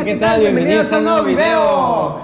Hola, ¿qué tal? Bienvenidos a un nuevo video.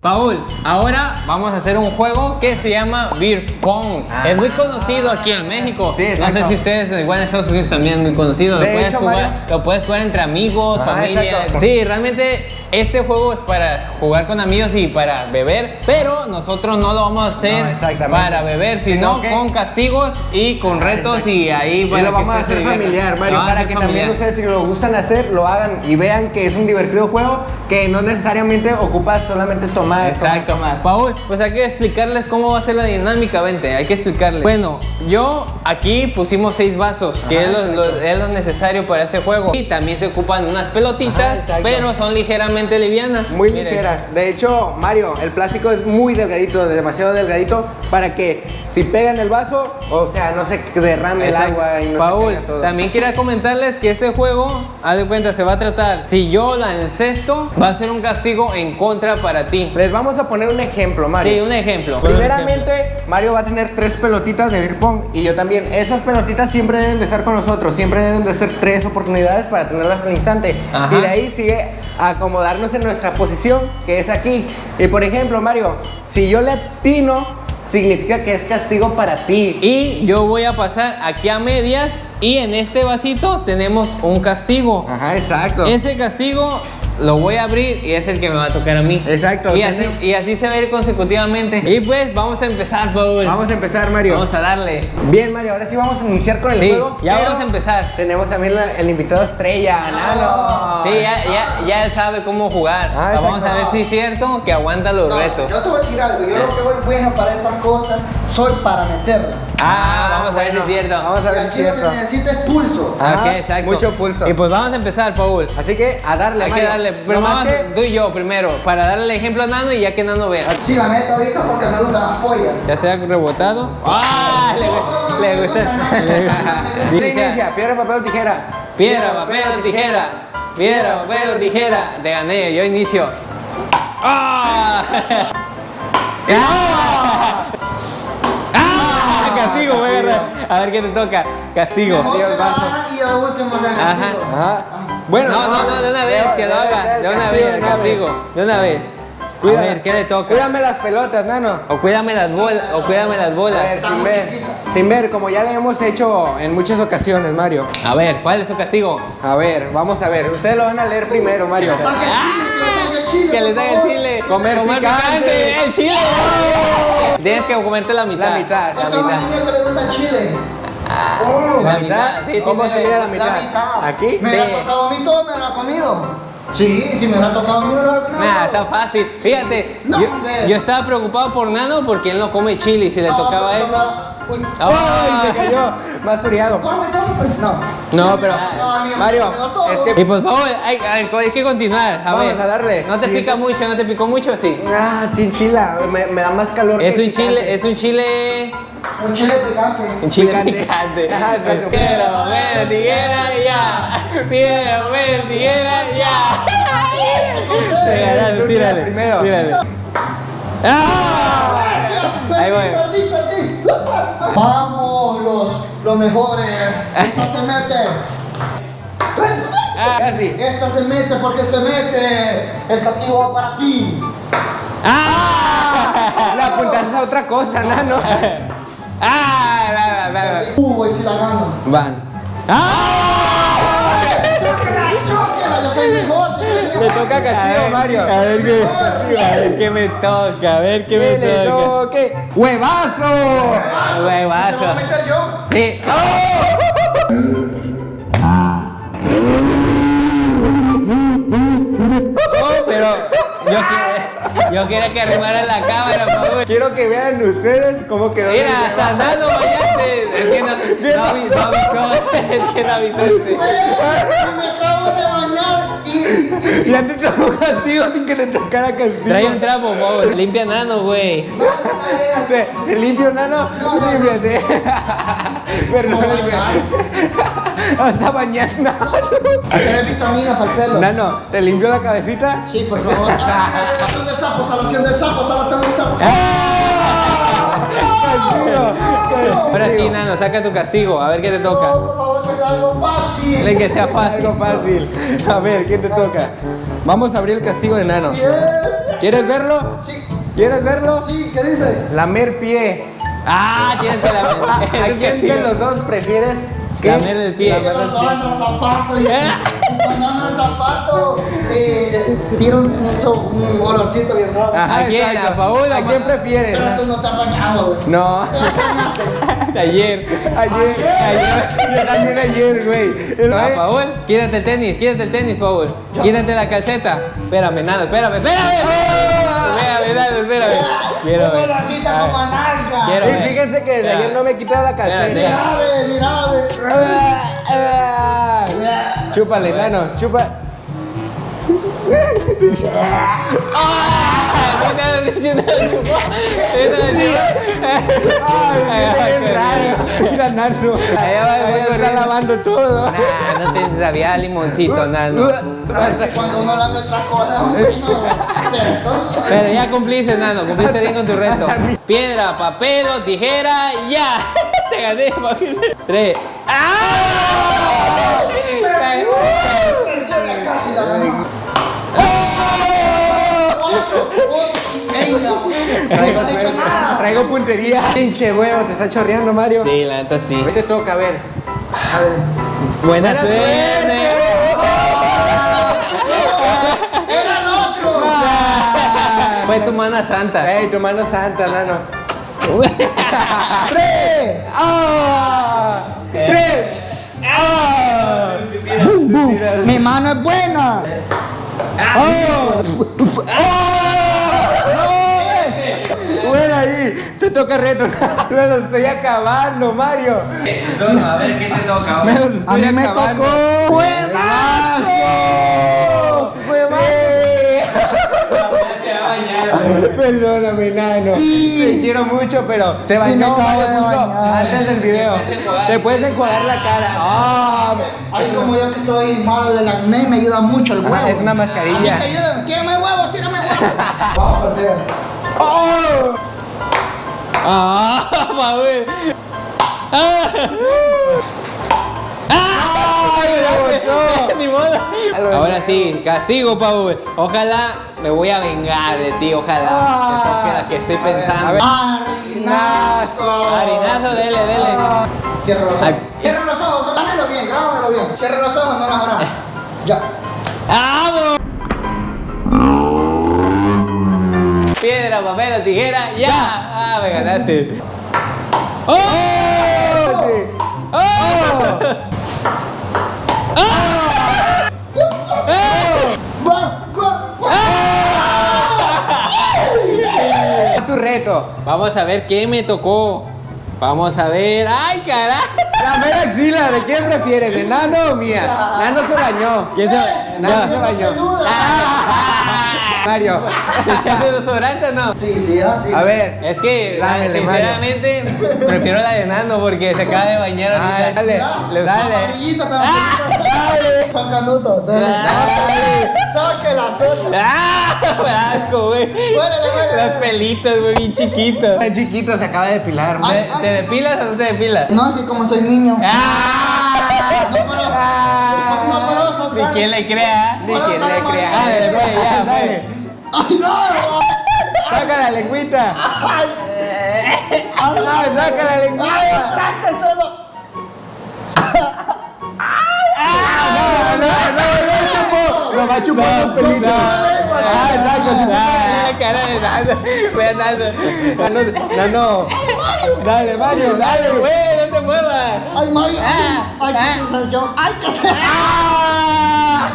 Paul, ahora vamos a hacer un juego que se llama Beer Pong. Ah. es muy conocido aquí en México. Sí, no sé si ustedes, igual en Estados Unidos también es muy conocido. Lo, puedes hecho, jugar, Mario- lo puedes jugar entre amigos, Ah, familia. exacto. Sí, realmente este juego es para jugar con amigos y para beber, pero nosotros no lo vamos a hacer No, para beber, sino, Sino que- con castigos y con retos y ahí Y para lo que vamos a hacer familiar, Mario, para hacer que también familiar. ustedes si lo gustan hacer, lo hagan y vean que es un divertido juego que no necesariamente ocupa solamente tomar. Exacto, tomar, tomar. Paul, pues hay que explicarles cómo va a ser la dinámica, vente, hay que explicarles. Bueno, yo aquí pusimos seis vasos, que Ajá, es, lo, lo- es lo necesario para este juego. Y también se ocupan unas pelotitas, Ajá, pero son ligeramente livianas. Muy Miren. ligeras. De hecho, Mario, el plástico es muy delgadito, demasiado delgadito, para que si pegan el vaso, o sea, no se derrame el Exacto. agua y no Paul, se todo. también quería comentarles que este juego, haz de cuenta, se va a tratar, si yo la encesto, va a ser un castigo en contra para ti. Les vamos a poner un ejemplo, Mario. Sí, un ejemplo. Primeramente, Mario va a tener tres pelotitas de beer pong y yo también. Esas pelotitas siempre deben de estar con nosotros, siempre deben de ser tres oportunidades para tenerlas al instante. Ajá. Y de ahí sigue a en nuestra posición, que es aquí. Y por ejemplo, Mario, si yo le atino, significa que es castigo para ti. Y yo voy a pasar aquí a medias y en este vasito tenemos un castigo. Ajá, exacto. Ese castigo lo voy a abrir y es el que me va a tocar a mí. Exacto. Y así, y así se va a ir consecutivamente. Y pues vamos a empezar, Paul. Vamos a empezar, Mario. Vamos a darle. Bien, Mario, ahora sí vamos a iniciar con el Sí, juego. ya vamos a empezar. Tenemos también la- el invitado estrella, Nano. Sí, ya, ya, ya él sabe cómo jugar. Ah, vamos a ver si es cierto que aguanta los No, retos. yo te voy a decir algo, yo lo que voy bueno para estas cosas soy para meterla. Ah, vamos a ver si es cierto. Vamos a ver si es lo cierto. que necesito es pulso. Ah, ok, exacto. mucho pulso. Y pues vamos a empezar, Paul. Así que a darle, Hay que Mario. Darle, pero Nomás vamos, que- tú y yo primero, para darle el ejemplo a Nano y ya que Nano vea. Sí, la meto ahorita porque me gustan las pollas. Ya se ha rebotado. ¡Ah! Le, le gusta. Piedra, papel o tijera. Piedra, papel o tijera. Piedra, papel o tijera. Te gané, yo inicio. ¡Ah! ¡Ah! ¡Ah! Castigo, voy a agarrar. A ver qué te toca. Castigo. Dios, vaso. Y de último Ajá. Ajá. Bueno, No, no, no, de una vez, que lo haga. De una vez, castigo. De una vez. A Cuídame. ver, ¿qué le toca? Cuídame las pelotas, nano. O cuídame las bolas, o cuídame las A bolas. ver, sin ver. Sin ver, como ya le hemos hecho en muchas ocasiones, Mario. A ver, ¿cuál es su castigo? A ver, vamos a ver. Ustedes lo van a leer primero, Mario. Saca el chile, que le saque el chile. Que le por den el chile. Comer picante. El chile. Tienes que comerte la mitad. La mitad, La mitad. niño que le gusta chile. ¿La La mitad. mitad? ¿Cómo tiene- se mide la La mitad? mitad. ¿Aquí? Me Sí. hubiera tocado a mí todo, me lo ha comido. Sí, si me hubiera tocado a mí, me lo hubiera comido. Nah, está fácil. Fíjate, No, yo, yo estaba preocupado por Nano porque él no come chile y si le No, tocaba Uy. Ah. ¡Ay, se cayó! Más friado. Come, come. No. No, pero, No, amigo, Mario, es que Y pues vamos, hay, hay- que continuar. A Vamos ver. a darle. ¿No te Sí. pica mucho? ¿No te picó mucho? Sí. Ah, sin chila, me, me da más calor. Es que un picante. chile, es un chile. Un chile picante. Un chile Picante. exacto. Piedra, papel, tijera, ya. Piedra, papel, tijera, ya. Tira tírale. primero. Tírale. ¡Ah! Ahí voy. Perdí, perdí, perdí. Vamos, los, los mejores. Esta se mete. Casi. Esta se mete porque se mete. El castigo va para ti. ¡Ah! La apuntaste a otra cosa, nano. ¡Ah! Nada, nada. Uh, voy si la gano. Van. ¡Ah! ¡Chóquela, chóquela! Yo soy mejor, Le toca castigo, Mario. A ver qué, a ver qué me toca, a ver qué Que me le toca. toque. ¡Huevazo! ¿Se lo voy a Huevazo. meter yo? Sí. Oh, pero yo, que- yo quería que arrimara la cámara, por favor. Quiero que vean ustedes cómo quedó. Mira, hasta huevazo. Nano bañaste. Es que no, no, avi- no avisó. Es que no avisaste. Me acabo de bañar. Ya te tocó castigo sin que te tocara castigo. Trae un trapo, por favor. Limpia Nano, güey. Te, te limpio, nano. Límpiate. Perdón. Hasta mañana. ¿Quieres vitaminas para el pelo? Nano, ¿te limpio la cabecita? Sí, por favor. Salación del sapo, salación del sapo, salación del sapo. ¡Ah! Ahora sí. Nano, saca tu castigo. A ver qué te toca. Por favor, que sea algo fácil. Dile que sea fácil. Algo fácil. A ver, ¿quién te toca? Vamos a abrir el castigo de Nano. ¿Quieres verlo? Sí, ¿Quieres verlo? sí, ¿qué dice? Lamer pie. Ah, quién te la ¿A, a quién de los dos prefieres que Lamer el pie. Banana el zapato banana el zapato eh, tiene un, un, un olorcito bien raro. Ajá, ¿A quién? ¿A Paul o ¿A a quién prefieres? Pero tú no estás bañado, güey. No. Ayer. Ayer, ayer, también ayer, güey. Ah, güey- Paul, quítate el tenis, quítate el tenis, Paul. Quítate la calceta. Espérame, nada, espérame, espérame. Espérame, nada, espérame. Quiero ver. Quiero ver. fíjense que desde ayer no me he quitado la calceta. Mira, mira. Ah, Chúpale, nano, chupa. Ah, nada, nada, chupó. Ay, qué raro. Mira, nano. Allá va el está lavando todo. Nah, no te sabía limoncito, nano. Cuando uno lame otra cosa, un vino, ¿cierto? Pero ya cumpliste, nano, cumpliste bien con tu reto. Piedra, papel o tijera, ya. Te gané, papi. Tres. ¡Ah! Casi la Traigo, No he hecho nada. traigo puntería. Pinche huevo, te está chorreando, Mario. Sí, la neta sí. Hoy te toca, a ver. A ver. Buena Buena suerte. ¡Era el otro! Fue tu mana santa. Ey, tu mano santa, nano. ¡Tres! ¡Ah! ¡Tres! ¡Ah! Mi mano es buena. ¡Oh! Bueno ahí, te toca reto. Me lo estoy acabando, Mario. a ver qué te toca. Me lo A estoy mí me acabando. tocó. ¡Juegazo! Perdóname, nano. Te quiero mucho, pero te Y bañó, acabo Mario puso antes del video. Te puedes enjuagar. La cara. ¡Ah! Así como yo que estoy malo del acné, me ayuda mucho el huevo. Ah, es una mascarilla. Así ayúdame. Tírame huevo, tírame huevo. Vamos a perder. ¡Oh! Ah. Ah. Ni modo. Ahora sí, castigo, Paul. Ojalá me voy a vengar de ti, ojalá. La que estoy pensando. Harinazo. Harinazo, dele, dele. Cierra los ojos. Cierra los ojos. Grábamelo bien, grábamelo bien. Cierra los ojos, no las grabes. Ya. ¡Vamos! Piedra, papel o tijera, ya. Ah, me ganaste. ¡Oh! Reto. Vamos a ver qué me tocó. Vamos a ver. ¡Ay, carajo! La mera axila, ¿de quién prefieres? ¿De Nano o mía? Nano se bañó. ¿Quién se Nano se bañó. Mario. ¿Se echaste desodorante o no? Sí, sí, así. A ver. Es que, Dámele, sinceramente, prefiero la de Nando porque se acaba de bañar Ah, dale, Le- dale. Dale. Son canutos. Dale. Dale. Sáquela, sáquela. ¡Ah! ¡Me asco, güey! Los pelitos, güey, bien chiquitos. Tan chiquito, se acaba de depilar. Ay, ¿Te, te depilas o no te depilas? No, que como estoy niño. ¡Ah! No, pero. No, pero Ni quien le crea. Ni quien le crea. Dale, pues, ya, Dale. ¡Ay, no! Saca la lengüita. Ah, saca la lengüita. ¡Trate va a chupar los pelitos. Ah, exacto. Ah, la cara de Nando. Ve a Nando. Nano, Nano. Dale, Mario, Dale, güey, no te muevas. ¡Ay, Mario! Ah, ¡Ay, ah. qué sensación! ¡Ay, qué sensación!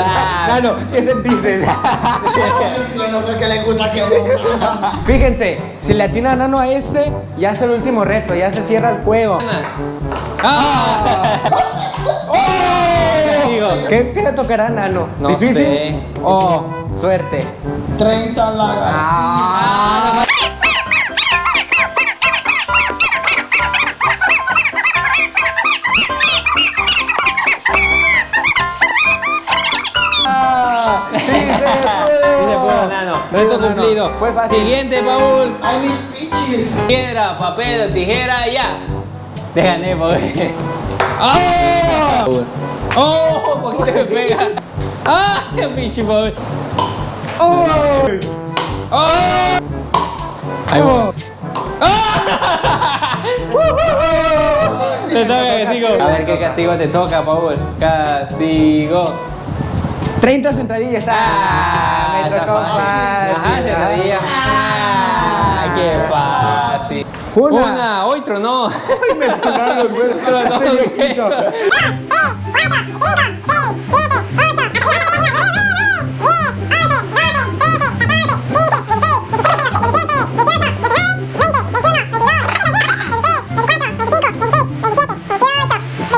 Ah. Nano, ¿qué sentiste? No creo que le gusta que Fíjense, si le atina a Nano a este, ya es el último reto, ya se cierra el juego. Ah. ¿Qué, qué le tocará a Nano? No ¿Difícil? sé. Oh, suerte. 30 la Ah, sí se Sí se pudo, pudo. Nano. Reto cumplido. Fue fácil. Siguiente, Paul. Ay, mis pichis. Piedra, papel tijera, ya. Te gané, Paul. ¡Oh! ¡Oh! ¿Por qué me pega? ¡Ah! ¡Qué pinche, Paul! ¡Oh! ¡Oh! Ahí va. ¡Ah! Te toca castigo. A ver qué castigo te toca, Paul. Castigo. 30 sentadillas. Ah, me tocó fácil. Ajá, sentadilla. Ah, qué fácil. Una. Una, hoy tronó. tronaron los huevos. Tronó Estoy los viejito.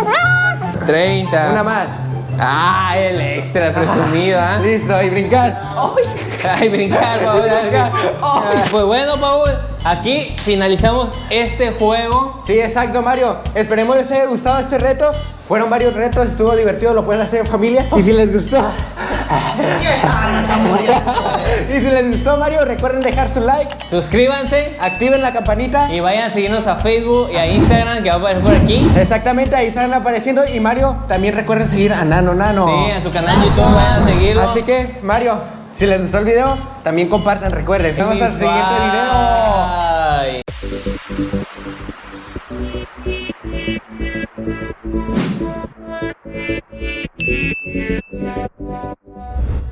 huevos. Treinta. Una más. Ah, el extra presumido, ¿ah? Listo, y brincar. Ay, brincar, Paul. brincar. Pues bueno, Paul, aquí finalizamos este juego. Sí, exacto, Mario. Esperemos les haya gustado este reto. Fueron varios retos, estuvo divertido, lo pueden hacer en familia. Y si les gustó. y si les gustó, Mario, recuerden dejar su like. Suscríbanse. Activen la campanita. Y vayan a seguirnos a Facebook y a Instagram, que va a aparecer por aquí. Exactamente, ahí están apareciendo. Y Mario, también recuerden seguir a Nano Nano. Sí, a su canal de YouTube, vayan a seguirlo. Así que, Mario, si les gustó el video, también compartan, recuerden. Nos vemos al siguiente video. Bye. Thank you.